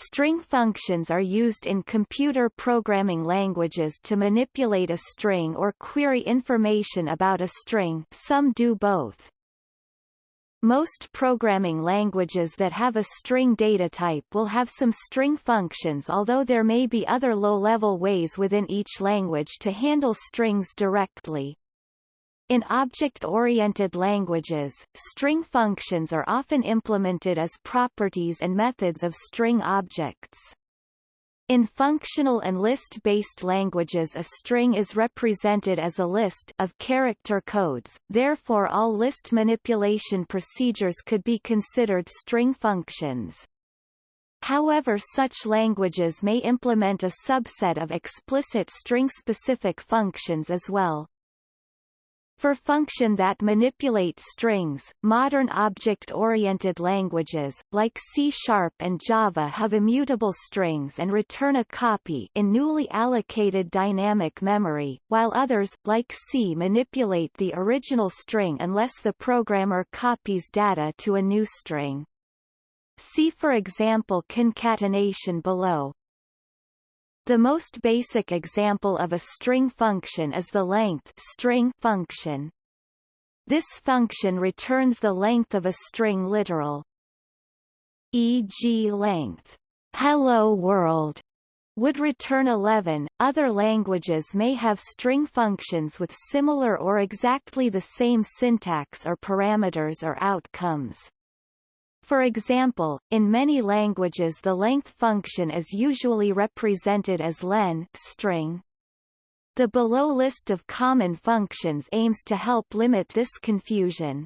String functions are used in computer programming languages to manipulate a string or query information about a string some do both. Most programming languages that have a string data type will have some string functions although there may be other low-level ways within each language to handle strings directly. In object-oriented languages, string functions are often implemented as properties and methods of string objects. In functional and list-based languages a string is represented as a list of character codes, therefore all list manipulation procedures could be considered string functions. However such languages may implement a subset of explicit string-specific functions as well. For function that manipulate strings, modern object-oriented languages, like C-sharp and Java have immutable strings and return a copy in newly allocated dynamic memory, while others, like C manipulate the original string unless the programmer copies data to a new string. See for example concatenation below. The most basic example of a string function is the length string function. This function returns the length of a string literal. E.g. length hello world would return 11. Other languages may have string functions with similar or exactly the same syntax or parameters or outcomes. For example, in many languages the length function is usually represented as len string. The below list of common functions aims to help limit this confusion.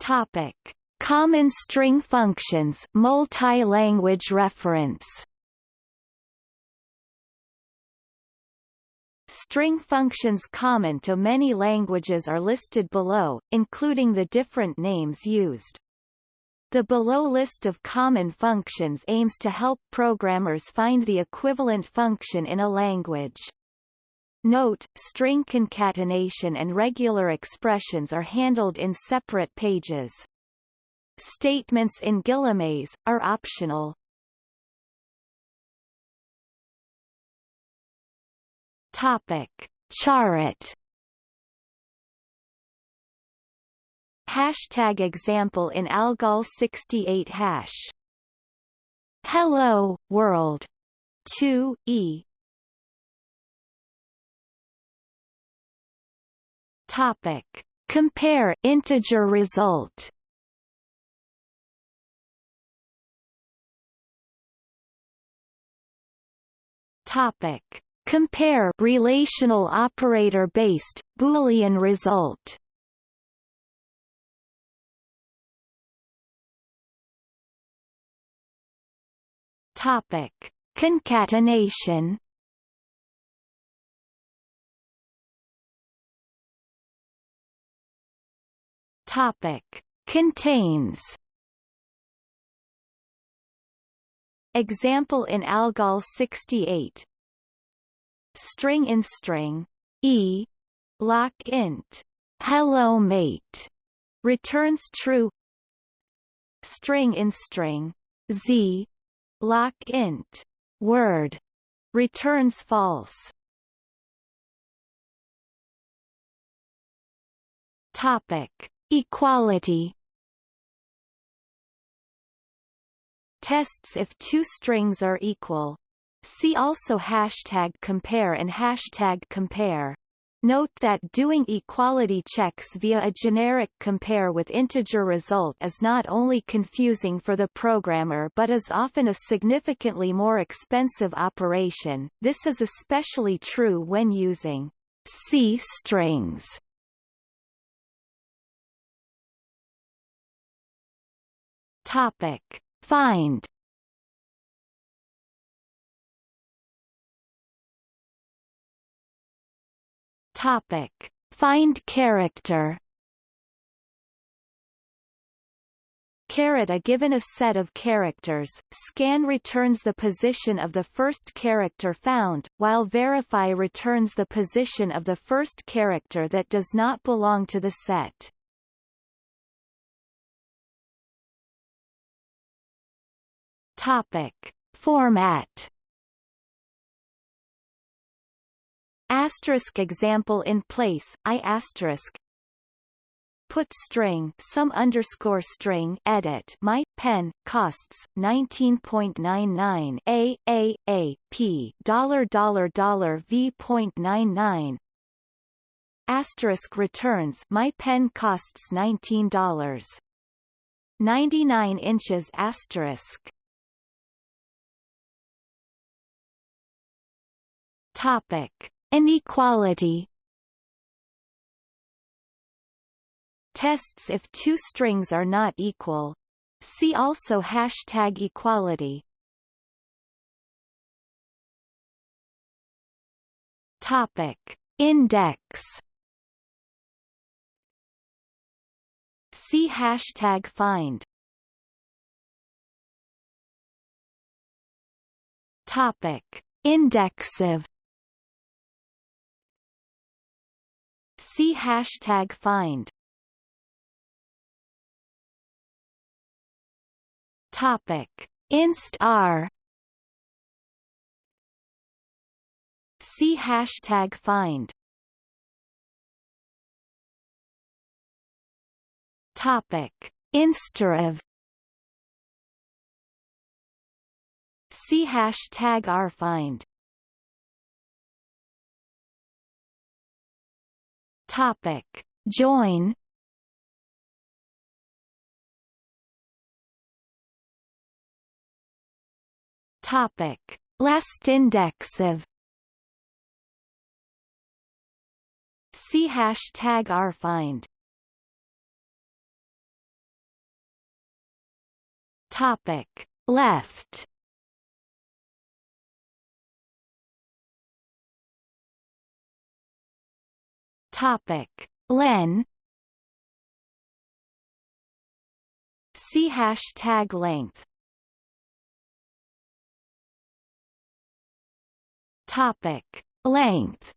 Topic: Common string functions, multi-language reference. String functions common to many languages are listed below, including the different names used. The below list of common functions aims to help programmers find the equivalent function in a language. Note, string concatenation and regular expressions are handled in separate pages. Statements in guillemets, are optional. Topic: CharAt. Hashtag example in Algol 68 hash. Hello world. 2 e. Topic: Compare integer result. Topic: Compare relational operator-based, Boolean result Topic. Concatenation Topic. Contains Example in Algol 68 string in string. E lock int. Hello mate. Returns true. String in string. Z lock int. Word. Returns false. Topic. Equality. Tests if two strings are equal See also hashtag compare and hashtag compare. Note that doing equality checks via a generic compare with integer result is not only confusing for the programmer but is often a significantly more expensive operation. This is especially true when using C strings. Topic: Find Topic: Find character. Caret a given a set of characters, scan returns the position of the first character found, while verify returns the position of the first character that does not belong to the set. Topic. Format Asterisk example in place, I asterisk. Put string some underscore string edit my pen costs 19.99 a a a p dollar dollar dollar v point nine nine. Asterisk returns my pen costs nineteen dollars. 99 inches asterisk. Topic inequality Tests if two strings are not equal. See also hashtag equality. Topic. Index See hashtag find. Topic. IndexOf See hashtag find. Topic: InStr. See hashtag find. Topic: InStrRev. See hashtag rfind. Topic: Join. Topic: LastIndexOf. See hashtag rfind. Topic: Left. Topic: Len. See hashtag length. Topic: Length.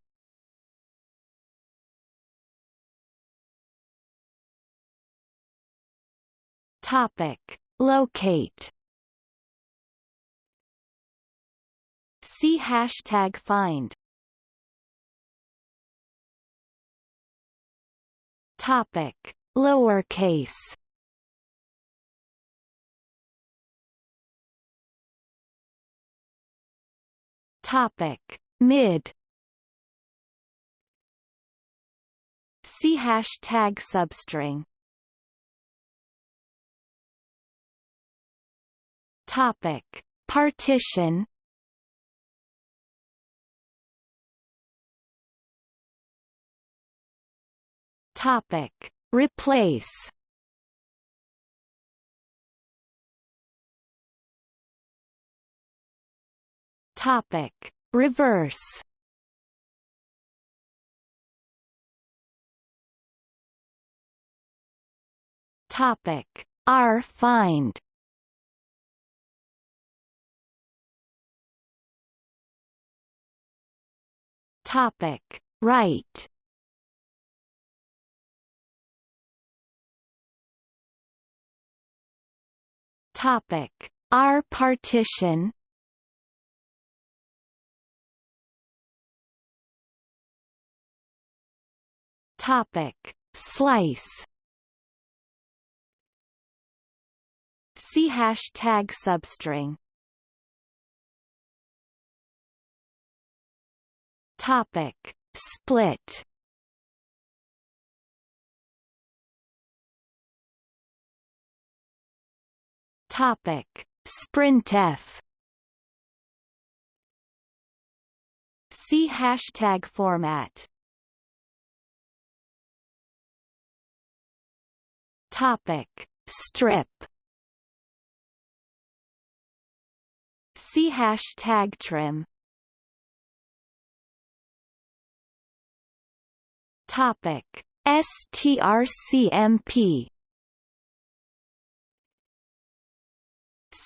Topic: Locate. See hashtag find. Topic: Lowercase. Topic: Mid. See hashtag substring. Topic: Partition. Topic: Replace. Topic: Reverse. Topic: rfind. Topic: Right. Topic: rpartition. Topic: Slice. See hashtag substring. Topic: Split. Topic: Sprintf. See hashtag format. Topic: Strip. See hashtag trim. Topic: strcmp.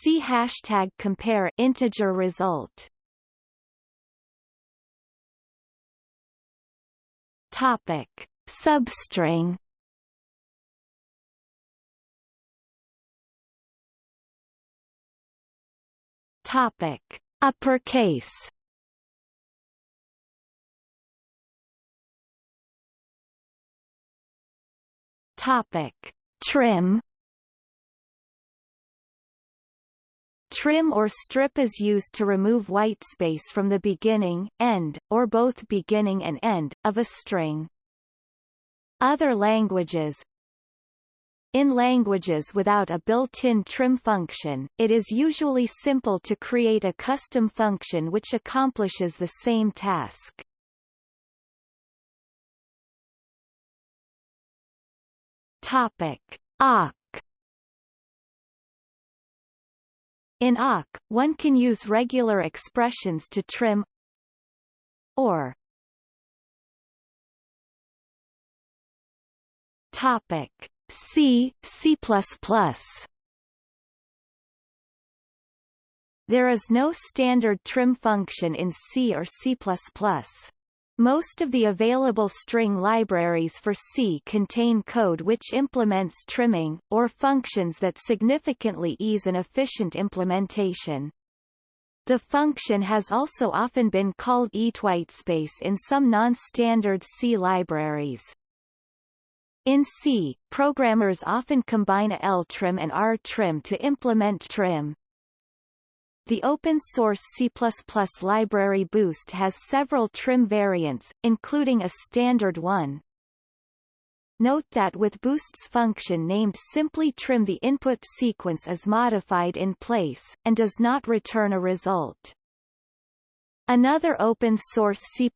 See hashtag compare integer result. Topic: Substring. Topic. Uppercase Topic. Trim Trim or strip is used to remove white space from the beginning, end, or both beginning and end, of a string. Other languages In languages without a built-in trim function, it is usually simple to create a custom function which accomplishes the same task. Topic. Awk In awk, one can use regular expressions to trim or Topic C C++ There is no standard trim function in C or C++. Most of the available string libraries for C contain code which implements trimming, or functions that significantly ease an efficient implementation. The function has also often been called eatwhitespace in some non-standard C libraries. In C, programmers often combine ltrim and rtrim to implement trim. The open-source C++ library Boost has several trim variants, including a standard one. Note that with Boost's function named simply trim the input sequence is modified in place, and does not return a result. Another open-source C++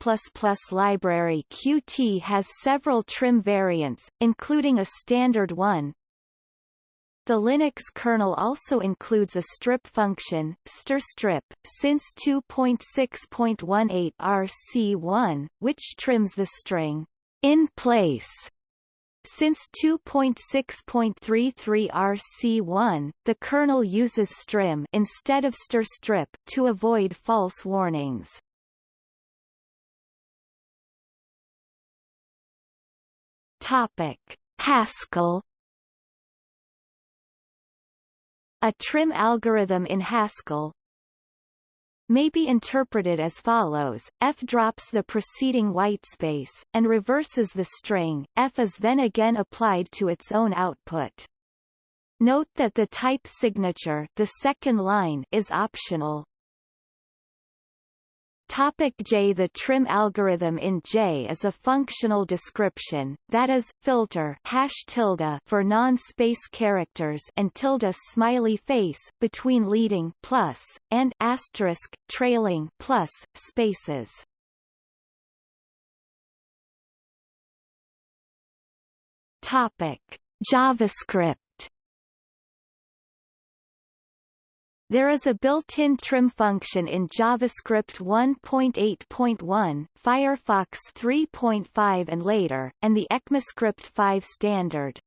library Qt has several trim variants, including a standard one, the Linux kernel also includes a strip function, strstrip, since 2.6.18 RC1, which trims the string in place. Since 2.6.33 RC1, the kernel uses strim instead of strstrip to avoid false warnings. Topic: Haskell A trim algorithm in Haskell may be interpreted as follows, f drops the preceding whitespace, and reverses the string, f is then again applied to its own output. Note that the type signature the second line is optional. Topic J The trim algorithm in J is a functional description, that is, filter hash tilde for non-space characters and tilde smiley face between leading plus, and asterisk trailing plus spaces. Topic JavaScript There is a built-in trim function in JavaScript 1.8.1, Firefox 3.5 and later, and the ECMAScript 5 standard.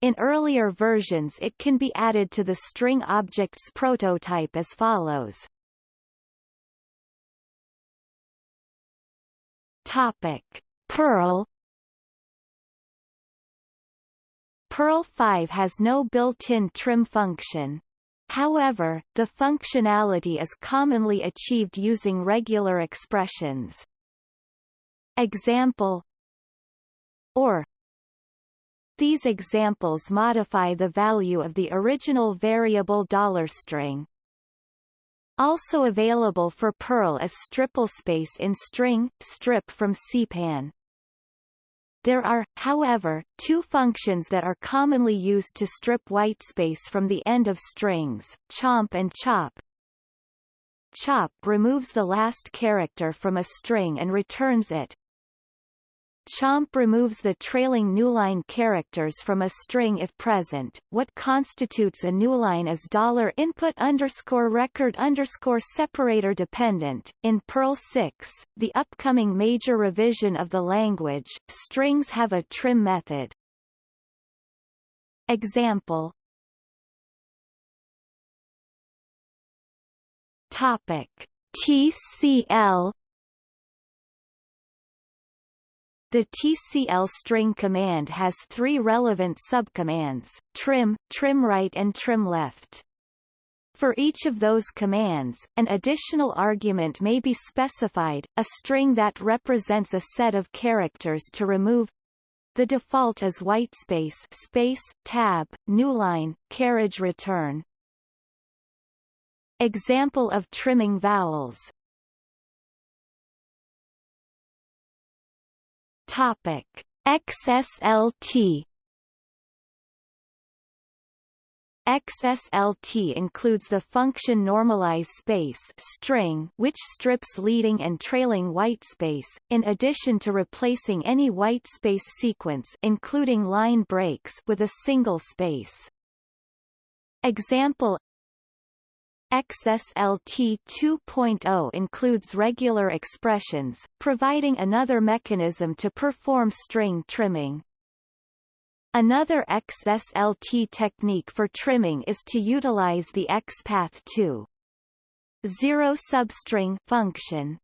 In earlier versions it can be added to the string objects prototype as follows. Topic. Perl Perl 5 has no built-in trim function. However, the functionality is commonly achieved using regular expressions. Example or These examples modify the value of the original variable dollar $string. Also available for Perl is StripLTSpace in string, strip from CPAN. There are, however, two functions that are commonly used to strip whitespace from the end of strings, chomp and chop. Chop removes the last character from a string and returns it, Chomp removes the trailing newline characters from a string if present. What constitutes a newline is dollar input underscore record underscore separator dependent. In Perl 6, the upcoming major revision of the language, strings have a trim method. Example Topic TCL The TCL string command has three relevant subcommands, trim, trim right and trim left. For each of those commands, an additional argument may be specified, a string that represents a set of characters to remove the default is whitespace space, tab, newline, carriage return. Example of trimming vowels Topic XSLT XSLT includes the function normalize space string which strips leading and trailing whitespace, in addition to replacing any whitespace sequence including line breaks with a single space. Example XSLT 2.0 includes regular expressions, providing another mechanism to perform string trimming. Another XSLT technique for trimming is to utilize the XPath2 substring function.